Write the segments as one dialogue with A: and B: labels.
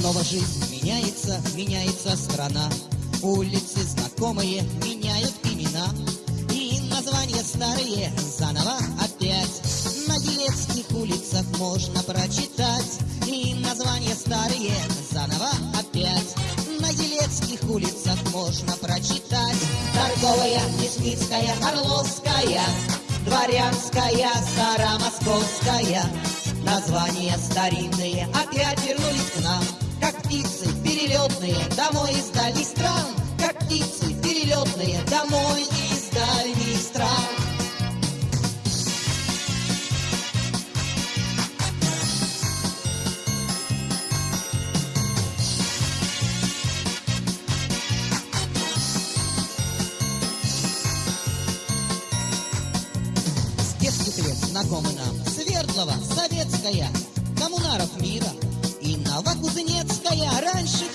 A: Снова жизнь меняется, меняется страна. Улицы знакомые меняют имена. И названия старые заново опять. На Елецких улицах можно прочитать. И названия старые заново опять. На Елецких улицах можно прочитать. Торговая, Мясницкая, Орловская Дворянская, Старомосковская. Названия старинные опять вернулись домой из дальних стран С детских лет знакомы нам Свердлова, Советская, Коммунаров мира и Новокузнецкая. Раньше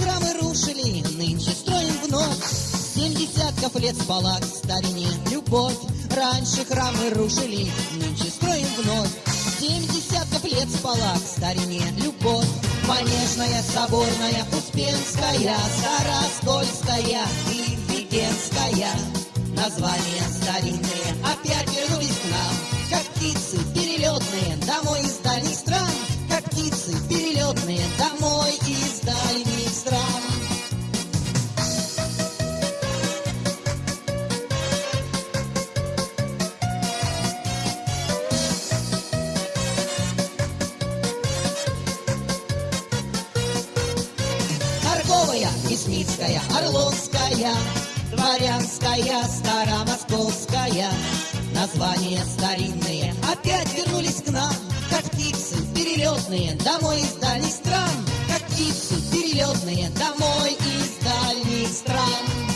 A: десятков лет спала к старине любовь. Раньше храмы рушили, нынче строим вновь. Семь десятков лет спала к старине любовь. Манежная, Соборная, Успенская, Староскольская и Введенская. Названия старинные Садовая, Лесницкая, Орловская, Дворянская, Старомосковская. Названия старинные опять вернулись к нам, Как птицы перелетные домой из дальних стран, Как птицы перелетные домой из дальних стран.